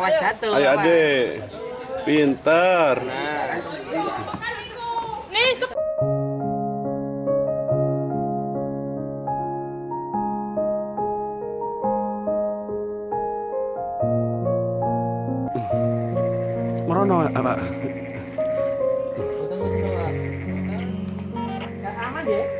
Awas jatuh. Ayo adek. Pinter. Nih, sep- Merono apa? Aman ya?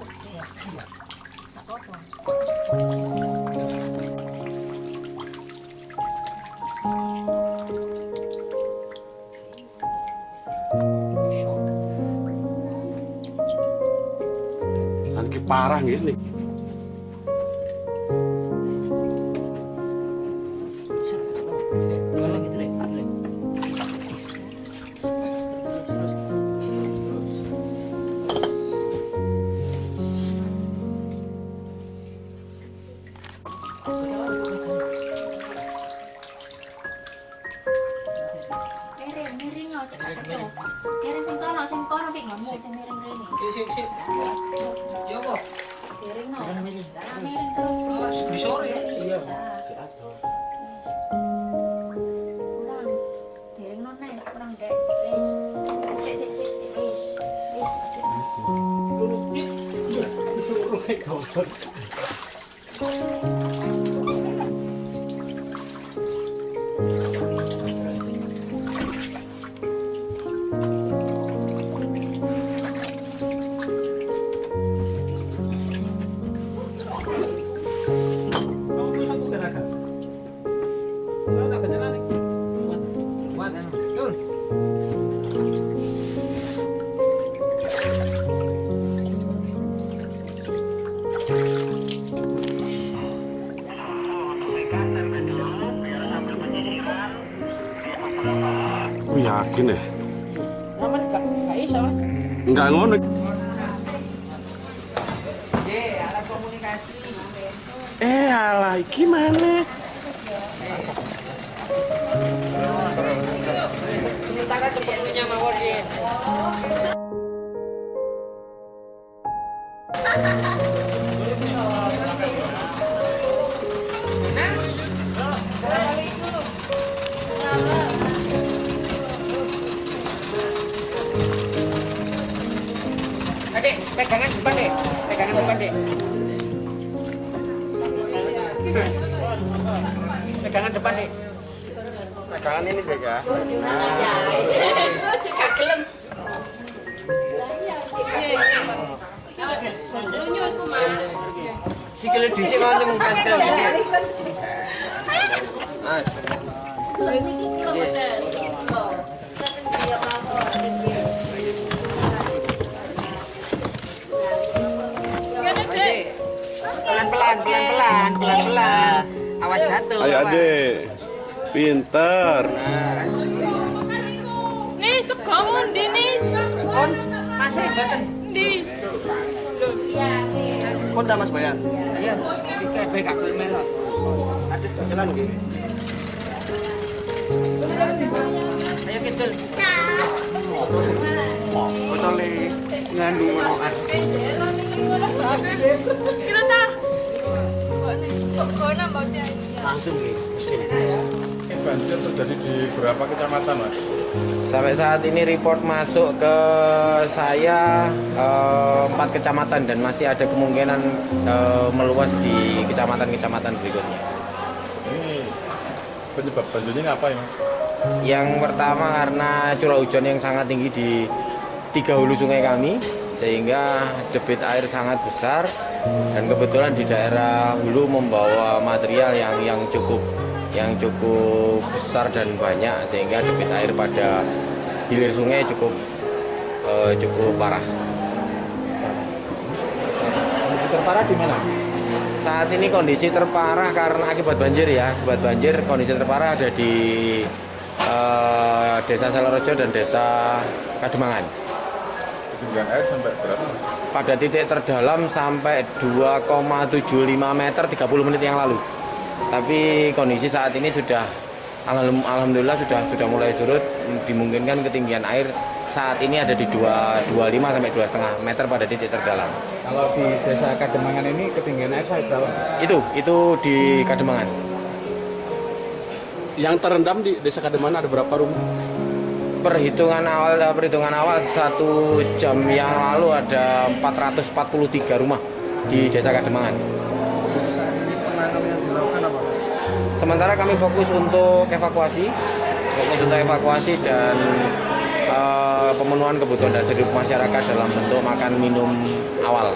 parah. Boleh Tulog din. Isurong ikaw. Yakin ya. Enggak ngono. Ye, alat komunikasi. Eh, alah, iki mana? Ceritakan sepertinya mawar tegangan depan nih tegangan ini deh ya. Cika gelem. Sikile dhisik wae mung kantel iki as Pelan-pelan, pelan-pelan, pelan-pelan. Awas jatuh. Ayo awas. adek. Pinter. Nih, sekomun di nih. Kon masih mboten. Di. Kota Mas Bayan. Ayo, iki bae gak gelem melok. Ada jalan nggih. Ayo kidul. Botolnya ngandung ngonokan. Kira Langsung mesin. Banjir terjadi di beberapa kecamatan, Mas. Sampai saat ini report masuk ke saya eh, empat kecamatan dan masih ada kemungkinan eh, meluas di kecamatan-kecamatan berikutnya. Ini penyebab banjirnya apa ya, Mas? Yang pertama karena curah hujan yang sangat tinggi di tiga hulu sungai kami sehingga debit air sangat besar dan kebetulan di daerah hulu membawa material yang yang cukup yang cukup besar dan banyak sehingga debit air pada hilir sungai cukup eh, cukup parah. Terparah di mana? Saat ini kondisi terparah karena akibat banjir ya, akibat banjir kondisi terparah ada di eh, Desa Salorejo dan Desa Kademangan. Ketinggian air sampai berapa? Pada titik terdalam sampai 2,75 meter 30 menit yang lalu. Tapi kondisi saat ini sudah alham- alhamdulillah sudah sudah mulai surut, dimungkinkan ketinggian air saat ini ada di 2, 25 sampai 2,5 meter pada titik terdalam. Kalau di desa Kademangan ini ketinggian air sampai berapa? Itu itu di Kademangan. Yang terendam di Desa Kademan ada berapa rumah? Perhitungan awal perhitungan awal satu jam yang lalu ada 443 rumah di desa Kademangan. Sementara kami fokus untuk evakuasi, fokus untuk evakuasi dan eh, pemenuhan kebutuhan dasar hidup masyarakat dalam bentuk makan minum awal.